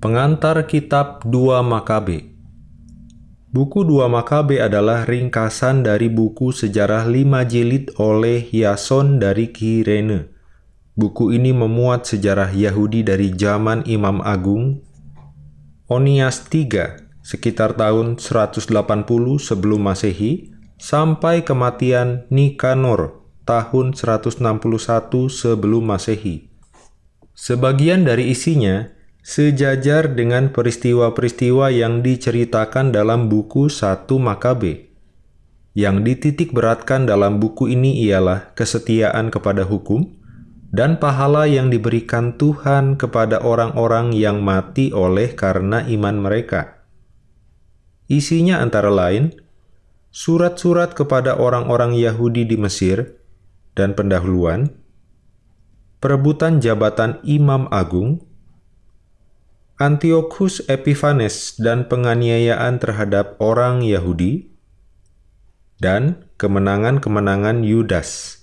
Pengantar Kitab 2 Makabe Buku 2 Makabe adalah ringkasan dari buku sejarah lima jilid oleh Yason dari Kirene. Buku ini memuat sejarah Yahudi dari zaman Imam Agung Onias III sekitar tahun 180 sebelum Masehi sampai kematian Nikanor tahun 161 sebelum Masehi. Sebagian dari isinya sejajar dengan peristiwa-peristiwa yang diceritakan dalam buku satu Makabe. Yang dititik beratkan dalam buku ini ialah kesetiaan kepada hukum dan pahala yang diberikan Tuhan kepada orang-orang yang mati oleh karena iman mereka. Isinya antara lain, surat-surat kepada orang-orang Yahudi di Mesir, dan pendahuluan, perebutan jabatan Imam Agung, Antiochus Epiphanes dan penganiayaan terhadap orang Yahudi, dan kemenangan-kemenangan Yudas.